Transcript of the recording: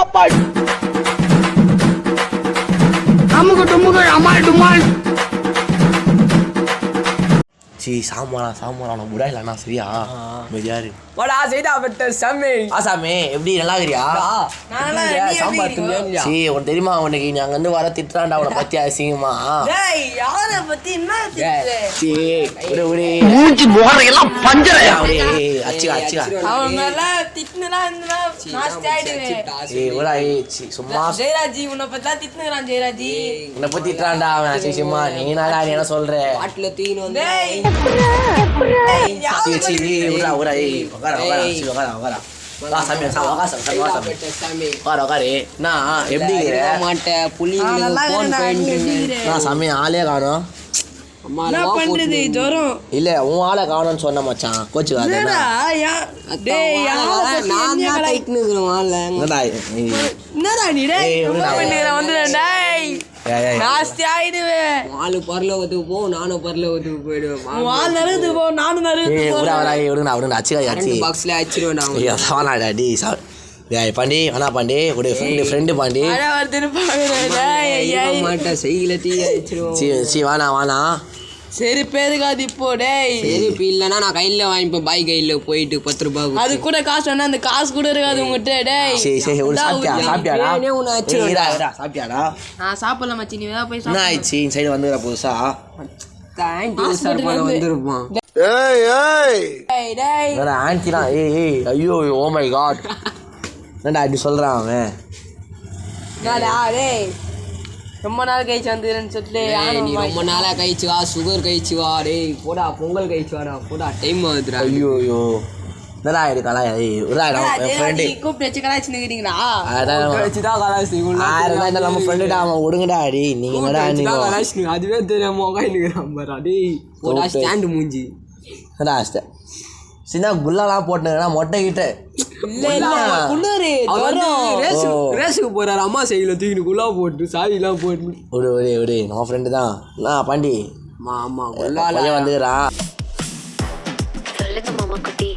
டப்பால் அமுக்கு டுமுக்கு அமால் டுமால் சி சாமானா சாமானா முடா இல்லைண்ணா சரியா? மெதியாரு வாடா செய்தா பெட்ட சாமி. ஆசாமே எப்படி நல்லா இருக்கிறியா. சாம்பார் இல்லையா? சி உனக்கு தெரியுமா உனக்கு நீ அங்க இருந்து வர திட்டுறான்டா அவனை பத்தி அசிங்கமா டேய் யார பத்தி என்ன திட்டு? சி விடு விடு. மூஞ்சி முகரையெல்லாம் பஞ்சரையா அப்படியே அச்சுக்கா அச்சுக்கா அவன் மேல திட்டுனா இருந்தா நாஸ்தி ஆயிடுவேன். ஏய் விடா ஏய் சி சும்மா ஜெயராஜி உன்னை பத்தி தான் திட்டுனுறான் ஜெயராஜி உன்னை பத்தி திட்டுறான்டா அவன் அசிங்கமா நீ நாடா நீ என்ன சொல்ற? பாட்டுல தூக்கின்னு வந்து ஏய் உட்கார உட்கார உட்கார உட்கார. சாமி எப்படி மாட்டேன். போன் போயிட்டு சாமி ஆளே காணோம். பண்றது? போட்டு ஜுரம். இல்ல உன் ஆளை காணோம்னு சொன்ன மச்சான். கோச்சுக்காது என்னடா டேய் வாழ நீ? டேய் டேய் பரலோகத்துக்கு போ நானும் பரலோகத்துக்கு போயிடுவேன். நறுது போ நானும் நறுது ஏய் விடா விடா ஏய் விடுங்கடா விடுங்கடா அச்சுக்கா அச்சு. கரண்ட் பாக்ஸ்ல சாணாடா டி ஏய் பாண்டி வேணா பாண்டி ஒரு ஃப்ரெண்டு ஃப்ரெண்டு பாண்டி. டேய். மாட்டேன் செய்யல தீ அடிச்சிருவோம் சி சி வேணா வேணா சரி பேருக்காது இப்போ டேய். சரி இப்போ இல்லைன்னா நான் கையில் வாங்கிப்பேன் பாய் கையில் போயிட்டு பத்து ரூபாய் அது கூட காசு வேணா அந்த காசு கூட இருக்காது உங்ககிட்ட டேய். சரி சரி ஒரு சாப்பிட்டியா? சாப்பிட்டியாடா? உன்னை ஏய், இருடா, சாப்பிட்டியாடா? நான் சாப்பிடல மச்சி. நீ வேணா போய் என்ன சாப்பிடு. ஆயிடுச்சு? இந்த சைடு வந்துடுற புதுசா? தேங்க்யூ சார் பண்ண வந்திருப்பான். டேய் டேய். வேற ஆன்ட்டிலாம் ஏய் ஏய். ஐயோ ஓ மை காட் என்னடா இப்படி சொல்றான் அவன்? டேய். ரொம்ப நாள் கழிச்சு வந்துருன்னு சொல்லிட்டு நீ ரொம்ப நாளாக கழிச்சு வா சுகர் கழிச்சு வா டேய் போடா பொங்கல் கழிச்சு வாடா போடா டைம் ஆகுதுடா. ஐயோ ஐயோ. என்னடா இருக்கா ஏய் விடா என்னடா என் ஃப்ரெண்டு கூப்பிட்டு வச்சு கலாய்ச்சி அதான் தான் ஆயிரம் நம்ம ஃப்ரெண்டுடா அவன் விடுங்கடா அடி அதுவே தெரியாம உட்காந்துக்கிறான் பாரா டேய் போடா. ஸ்டாண்டு மூஞ்சி. சின்ன குல்லாலாம் போட்டுனா மொட்டை கிட்ட. ரேஸுக்கு போறாரு. அம்மா சைடில் தூக்கினு குலா போட்டு சாவிலாம் போட்டு. ஒரு ஒரு ஒரு நம்ம ஃப்ரெண்டு தான். நான் பாண்டி. ஆமா ஆமா வந்து சொல்லுங்க மாமா குட்டி.